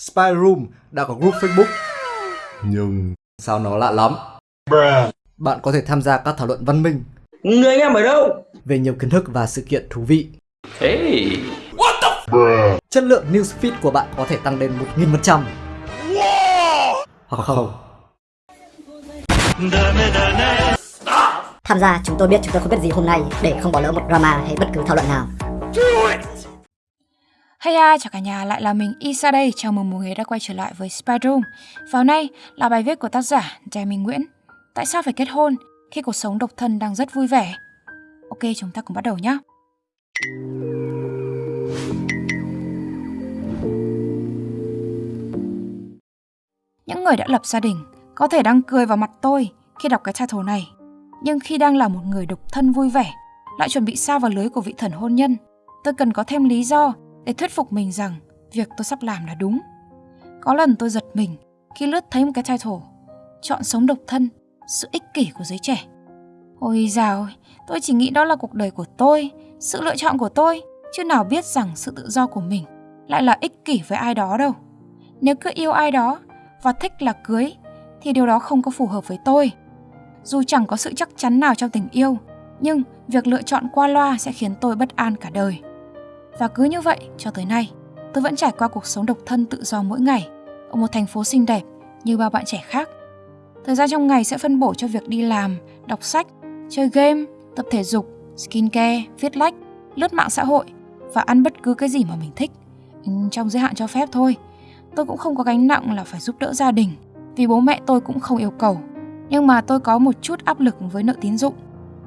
Spy Room đã có group Facebook. Nhưng sao nó lạ lắm? Bạn có thể tham gia các thảo luận văn minh Người anh em ở đâu? về nhiều kiến thức và sự kiện thú vị. Hey. Chất lượng newsfeed của bạn có thể tăng lên 1000%. Hoặc không. Tham gia chúng tôi biết chúng tôi không biết gì hôm nay để không bỏ lỡ một drama hay bất cứ thảo luận nào. Hey hi, chào cả nhà, lại là mình Isa đây. Chào mừng mọi người đã quay trở lại với Spy Room. Nay là bài viết của tác giả Đài Minh Nguyễn. Tại sao phải kết hôn khi cuộc sống độc thân đang rất vui vẻ? Ok, chúng ta cùng bắt đầu nhé. Những người đã lập gia đình có thể đang cười vào mặt tôi khi đọc cái title này. Nhưng khi đang là một người độc thân vui vẻ, lại chuẩn bị sao vào lưới của vị thần hôn nhân, tôi cần có thêm lý do để thuyết phục mình rằng việc tôi sắp làm là đúng. Có lần tôi giật mình khi lướt thấy một cái title Chọn sống độc thân, sự ích kỷ của giới trẻ. Ôi dào ơi, tôi chỉ nghĩ đó là cuộc đời của tôi, sự lựa chọn của tôi, chứ nào biết rằng sự tự do của mình lại là ích kỷ với ai đó đâu. Nếu cứ yêu ai đó và thích là cưới thì điều đó không có phù hợp với tôi. Dù chẳng có sự chắc chắn nào trong tình yêu, nhưng việc lựa chọn qua loa sẽ khiến tôi bất an cả đời. Và cứ như vậy cho tới nay, tôi vẫn trải qua cuộc sống độc thân tự do mỗi ngày ở một thành phố xinh đẹp như bao bạn trẻ khác. Thời gian trong ngày sẽ phân bổ cho việc đi làm, đọc sách, chơi game, tập thể dục, skincare, viết lách, lướt mạng xã hội và ăn bất cứ cái gì mà mình thích. Ừ, trong giới hạn cho phép thôi. Tôi cũng không có gánh nặng là phải giúp đỡ gia đình vì bố mẹ tôi cũng không yêu cầu. Nhưng mà tôi có một chút áp lực với nợ tín dụng.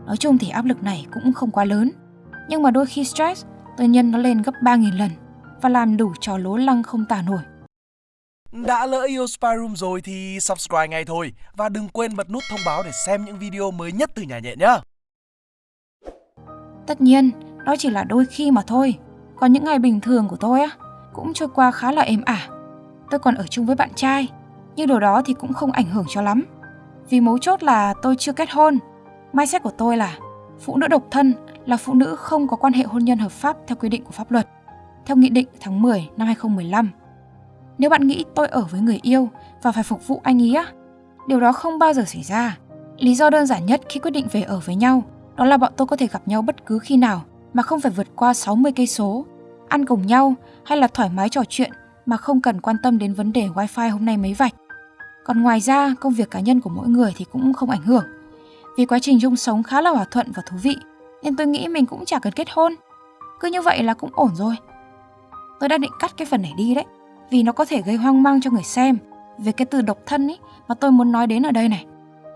Nói chung thì áp lực này cũng không quá lớn. Nhưng mà đôi khi stress tôi nhân nó lên gấp 3.000 lần và làm đủ trò lố lăng không tả nổi. Đã lỡ yêu Spy Room rồi thì subscribe ngay thôi và đừng quên bật nút thông báo để xem những video mới nhất từ nhà nhện nhé. Tất nhiên, đó chỉ là đôi khi mà thôi. Còn những ngày bình thường của tôi á, cũng trôi qua khá là êm ả. Tôi còn ở chung với bạn trai, nhưng điều đó thì cũng không ảnh hưởng cho lắm. Vì mấu chốt là tôi chưa kết hôn. Mindset của tôi là phụ nữ độc thân là phụ nữ không có quan hệ hôn nhân hợp pháp theo quy định của pháp luật, theo Nghị định tháng 10 năm 2015. Nếu bạn nghĩ tôi ở với người yêu và phải phục vụ anh ý á, điều đó không bao giờ xảy ra. Lý do đơn giản nhất khi quyết định về ở với nhau đó là bọn tôi có thể gặp nhau bất cứ khi nào mà không phải vượt qua 60 cây số, ăn cùng nhau hay là thoải mái trò chuyện mà không cần quan tâm đến vấn đề wifi hôm nay mấy vạch. Còn ngoài ra, công việc cá nhân của mỗi người thì cũng không ảnh hưởng. Vì quá trình chung sống khá là hòa thuận và thú vị, nên tôi nghĩ mình cũng chả cần kết hôn. Cứ như vậy là cũng ổn rồi. Tôi đã định cắt cái phần này đi đấy, vì nó có thể gây hoang mang cho người xem về cái từ độc thân ấy mà tôi muốn nói đến ở đây này.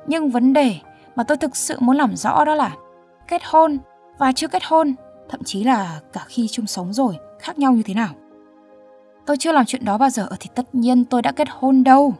Nhưng vấn đề mà tôi thực sự muốn làm rõ đó là kết hôn và chưa kết hôn, thậm chí là cả khi chung sống rồi khác nhau như thế nào. Tôi chưa làm chuyện đó bao giờ thì tất nhiên tôi đã kết hôn đâu.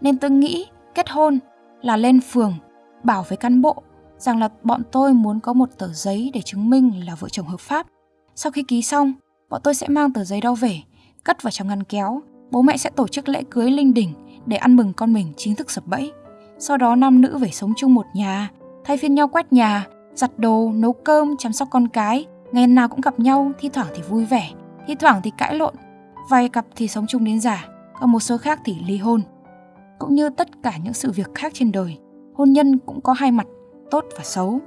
Nên tôi nghĩ kết hôn là lên phường bảo với cán bộ rằng là bọn tôi muốn có một tờ giấy để chứng minh là vợ chồng hợp pháp. Sau khi ký xong, bọn tôi sẽ mang tờ giấy đó về, cất vào trong ngăn kéo. Bố mẹ sẽ tổ chức lễ cưới linh đình để ăn mừng con mình chính thức sập bẫy. Sau đó nam nữ về sống chung một nhà, thay phiên nhau quét nhà, giặt đồ, nấu cơm, chăm sóc con cái. Ngày nào cũng gặp nhau, thi thoảng thì vui vẻ, thi thoảng thì cãi lộn. Vài cặp thì sống chung đến già, còn một số khác thì ly hôn. Cũng như tất cả những sự việc khác trên đời, hôn nhân cũng có hai mặt, tốt và xấu.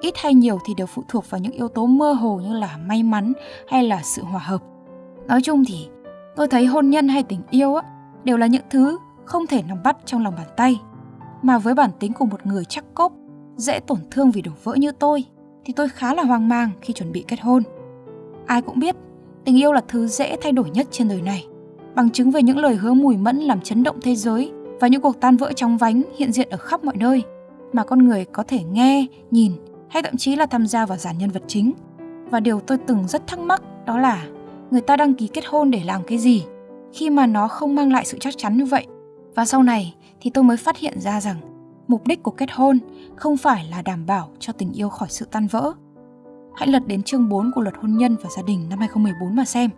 Ít hay nhiều thì đều phụ thuộc vào những yếu tố mơ hồ như là may mắn hay là sự hòa hợp. Nói chung thì tôi thấy hôn nhân hay tình yêu á đều là những thứ không thể nắm bắt trong lòng bàn tay. Mà với bản tính của một người chắc cốp, dễ tổn thương vì đổ vỡ như tôi, thì tôi khá là hoang mang khi chuẩn bị kết hôn. Ai cũng biết, tình yêu là thứ dễ thay đổi nhất trên đời này. Bằng chứng về những lời hứa mùi mẫn làm chấn động thế giới và những cuộc tan vỡ trong vánh hiện diện ở khắp mọi nơi mà con người có thể nghe, nhìn hay thậm chí là tham gia vào dàn nhân vật chính. Và điều tôi từng rất thắc mắc đó là người ta đăng ký kết hôn để làm cái gì khi mà nó không mang lại sự chắc chắn như vậy. Và sau này thì tôi mới phát hiện ra rằng mục đích của kết hôn không phải là đảm bảo cho tình yêu khỏi sự tan vỡ. Hãy lật đến chương 4 của luật hôn nhân và gia đình năm 2014 mà xem.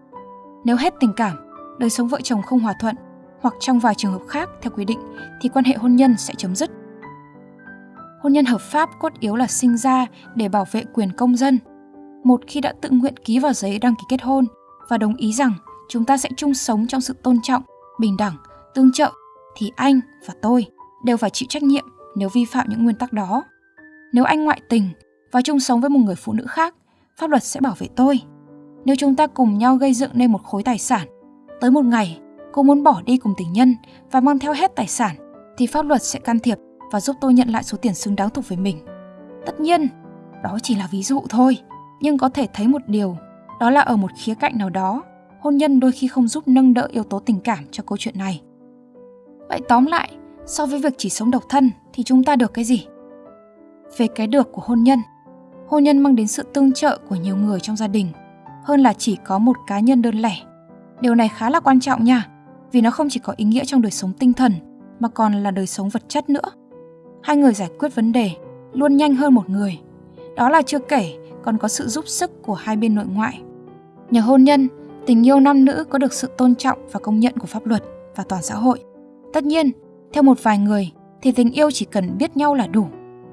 Nếu hết tình cảm, đời sống vợ chồng không hòa thuận hoặc trong vài trường hợp khác theo quy định thì quan hệ hôn nhân sẽ chấm dứt. Hôn nhân hợp pháp cốt yếu là sinh ra để bảo vệ quyền công dân. Một khi đã tự nguyện ký vào giấy đăng ký kết hôn và đồng ý rằng chúng ta sẽ chung sống trong sự tôn trọng, bình đẳng, tương trợ thì anh và tôi đều phải chịu trách nhiệm nếu vi phạm những nguyên tắc đó. Nếu anh ngoại tình và chung sống với một người phụ nữ khác, pháp luật sẽ bảo vệ tôi. Nếu chúng ta cùng nhau gây dựng nên một khối tài sản, tới một ngày cô muốn bỏ đi cùng tình nhân và mang theo hết tài sản, thì pháp luật sẽ can thiệp và giúp tôi nhận lại số tiền xứng đáng thuộc về mình. Tất nhiên, đó chỉ là ví dụ thôi, nhưng có thể thấy một điều, đó là ở một khía cạnh nào đó, hôn nhân đôi khi không giúp nâng đỡ yếu tố tình cảm cho câu chuyện này. Vậy tóm lại, so với việc chỉ sống độc thân thì chúng ta được cái gì? Về cái được của hôn nhân, hôn nhân mang đến sự tương trợ của nhiều người trong gia đình hơn là chỉ có một cá nhân đơn lẻ. Điều này khá là quan trọng nha, vì nó không chỉ có ý nghĩa trong đời sống tinh thần mà còn là đời sống vật chất nữa. Hai người giải quyết vấn đề luôn nhanh hơn một người. Đó là chưa kể còn có sự giúp sức của hai bên nội ngoại. Nhờ hôn nhân, tình yêu nam nữ có được sự tôn trọng và công nhận của pháp luật và toàn xã hội. Tất nhiên, theo một vài người thì tình yêu chỉ cần biết nhau là đủ,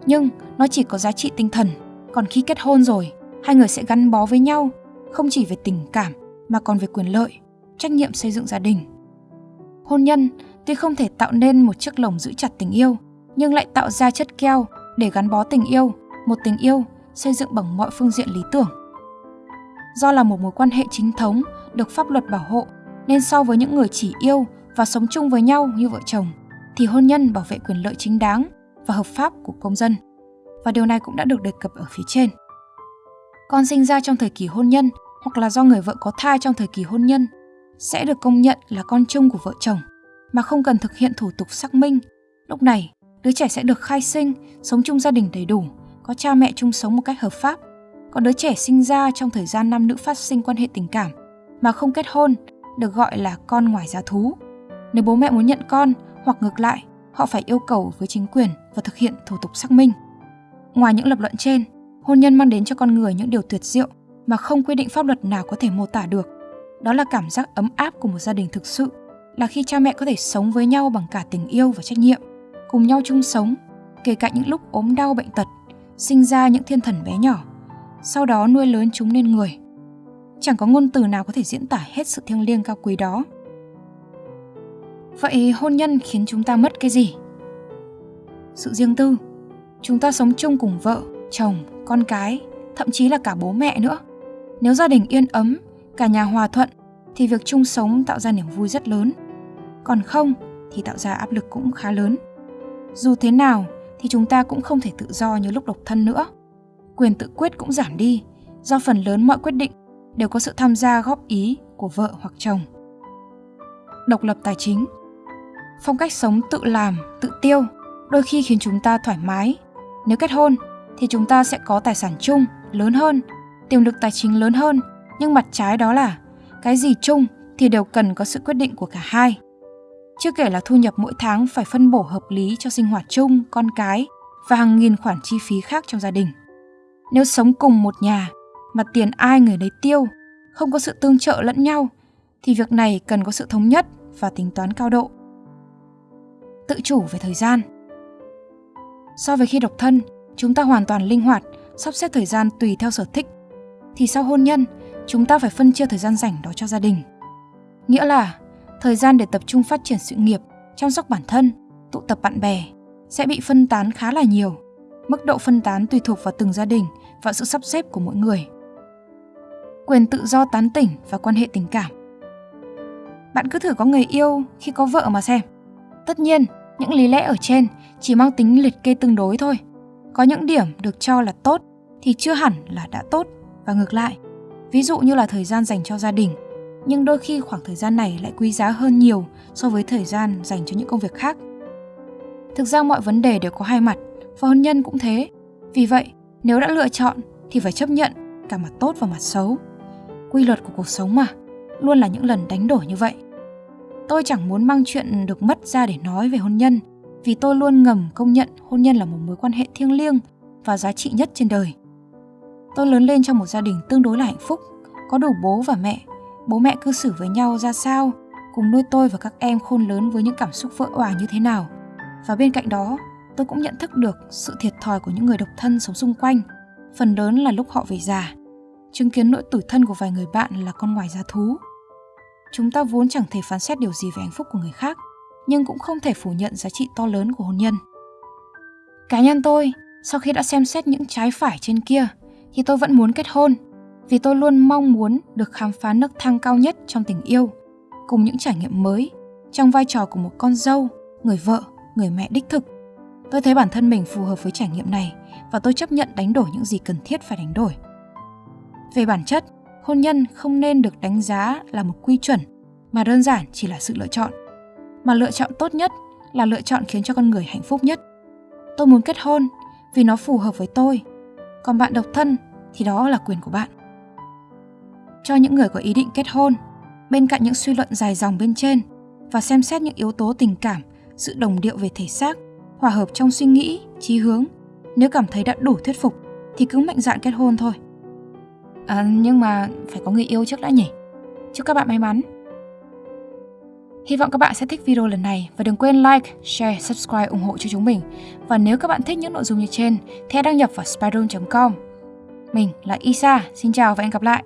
nhưng nó chỉ có giá trị tinh thần. Còn khi kết hôn rồi, hai người sẽ gắn bó với nhau, không chỉ về tình cảm mà còn về quyền lợi, trách nhiệm xây dựng gia đình. Hôn nhân tuy không thể tạo nên một chiếc lồng giữ chặt tình yêu, nhưng lại tạo ra chất keo để gắn bó tình yêu, một tình yêu xây dựng bằng mọi phương diện lý tưởng. Do là một mối quan hệ chính thống được pháp luật bảo hộ, nên so với những người chỉ yêu và sống chung với nhau như vợ chồng, thì hôn nhân bảo vệ quyền lợi chính đáng và hợp pháp của công dân. Và điều này cũng đã được đề cập ở phía trên. Con sinh ra trong thời kỳ hôn nhân hoặc là do người vợ có thai trong thời kỳ hôn nhân sẽ được công nhận là con chung của vợ chồng mà không cần thực hiện thủ tục xác minh. Lúc này, đứa trẻ sẽ được khai sinh, sống chung gia đình đầy đủ, có cha mẹ chung sống một cách hợp pháp. Còn đứa trẻ sinh ra trong thời gian nam nữ phát sinh quan hệ tình cảm mà không kết hôn được gọi là con ngoài giá thú. Nếu bố mẹ muốn nhận con hoặc ngược lại, họ phải yêu cầu với chính quyền và thực hiện thủ tục xác minh. Ngoài những lập luận trên, hôn nhân mang đến cho con người những điều tuyệt diệu mà không quy định pháp luật nào có thể mô tả được. Đó là cảm giác ấm áp của một gia đình thực sự, là khi cha mẹ có thể sống với nhau bằng cả tình yêu và trách nhiệm, cùng nhau chung sống, kể cả những lúc ốm đau bệnh tật, sinh ra những thiên thần bé nhỏ, sau đó nuôi lớn chúng nên người. Chẳng có ngôn từ nào có thể diễn tả hết sự thiêng liêng cao quý đó. Vậy hôn nhân khiến chúng ta mất cái gì? Sự riêng tư. Chúng ta sống chung cùng vợ, chồng, con cái, thậm chí là cả bố mẹ nữa. Nếu gia đình yên ấm, cả nhà hòa thuận thì việc chung sống tạo ra niềm vui rất lớn. Còn không thì tạo ra áp lực cũng khá lớn. Dù thế nào thì chúng ta cũng không thể tự do như lúc độc thân nữa. Quyền tự quyết cũng giảm đi, do phần lớn mọi quyết định đều có sự tham gia góp ý của vợ hoặc chồng. Độc lập tài chính Phong cách sống tự làm, tự tiêu đôi khi khiến chúng ta thoải mái. Nếu kết hôn thì chúng ta sẽ có tài sản chung lớn hơn, tiềm lực tài chính lớn hơn, nhưng mặt trái đó là cái gì chung thì đều cần có sự quyết định của cả hai. Chưa kể là thu nhập mỗi tháng phải phân bổ hợp lý cho sinh hoạt chung, con cái và hàng nghìn khoản chi phí khác trong gia đình. Nếu sống cùng một nhà mà tiền ai người đấy tiêu, không có sự tương trợ lẫn nhau thì việc này cần có sự thống nhất và tính toán cao độ. Tự chủ về thời gian. So với khi độc thân, chúng ta hoàn toàn linh hoạt, sắp xếp thời gian tùy theo sở thích. Thì sau hôn nhân, chúng ta phải phân chia thời gian rảnh đó cho gia đình. Nghĩa là thời gian để tập trung phát triển sự nghiệp, chăm sóc bản thân, tụ tập bạn bè sẽ bị phân tán khá là nhiều. Mức độ phân tán tùy thuộc vào từng gia đình và sự sắp xếp của mỗi người. Quyền tự do tán tỉnh và quan hệ tình cảm. Bạn cứ thử có người yêu khi có vợ mà xem. Tất nhiên, những lý lẽ ở trên chỉ mang tính liệt kê tương đối thôi. Có những điểm được cho là tốt thì chưa hẳn là đã tốt và ngược lại. Ví dụ như là thời gian dành cho gia đình, nhưng đôi khi khoảng thời gian này lại quý giá hơn nhiều so với thời gian dành cho những công việc khác. Thực ra mọi vấn đề đều có hai mặt, và hôn nhân cũng thế. Vì vậy, nếu đã lựa chọn thì phải chấp nhận cả mặt tốt và mặt xấu. Quy luật của cuộc sống mà, luôn là những lần đánh đổi như vậy. Tôi chẳng muốn mang chuyện được mất ra để nói về hôn nhân, vì tôi luôn ngầm công nhận hôn nhân là một mối quan hệ thiêng liêng và giá trị nhất trên đời. Tôi lớn lên trong một gia đình tương đối là hạnh phúc, có đủ bố và mẹ. Bố mẹ cư xử với nhau ra sao, cùng nuôi tôi và các em khôn lớn với những cảm xúc vỡ òa như thế nào. Và bên cạnh đó, tôi cũng nhận thức được sự thiệt thòi của những người độc thân sống xung quanh, phần lớn là lúc họ về già. Chứng kiến nỗi tủi thân của vài người bạn là con ngoài giá thú. chúng ta vốn chẳng thể phán xét điều gì về hạnh phúc của người khác, nhưng cũng không thể phủ nhận giá trị to lớn của hôn nhân. Cá nhân tôi, sau khi đã xem xét những trái phải trên kia, thì tôi vẫn muốn kết hôn, vì tôi luôn mong muốn được khám phá nấc thang cao nhất trong tình yêu, cùng những trải nghiệm mới trong vai trò của một con dâu, người vợ, người mẹ đích thực. Tôi thấy bản thân mình phù hợp với trải nghiệm này và tôi chấp nhận đánh đổi những gì cần thiết phải đánh đổi. Về bản chất, hôn nhân không nên được đánh giá là một quy chuẩn mà đơn giản chỉ là sự lựa chọn. Mà lựa chọn tốt nhất là lựa chọn khiến cho con người hạnh phúc nhất. Tôi muốn kết hôn vì nó phù hợp với tôi. Còn bạn độc thân thì đó là quyền của bạn. Cho những người có ý định kết hôn, bên cạnh những suy luận dài dòng bên trên và xem xét những yếu tố tình cảm, sự đồng điệu về thể xác, hòa hợp trong suy nghĩ, trí hướng, nếu cảm thấy đã đủ thuyết phục thì cứ mạnh dạn kết hôn thôi. À, nhưng mà phải có người yêu trước đã nhỉ? Chúc các bạn may mắn. Hy vọng các bạn sẽ thích video lần này và đừng quên like, share, subscribe ủng hộ cho chúng mình. Và nếu các bạn thích những nội dung như trên thì hãy đăng nhập vào spyroom.com. Mình là Isa, xin chào và hẹn gặp lại.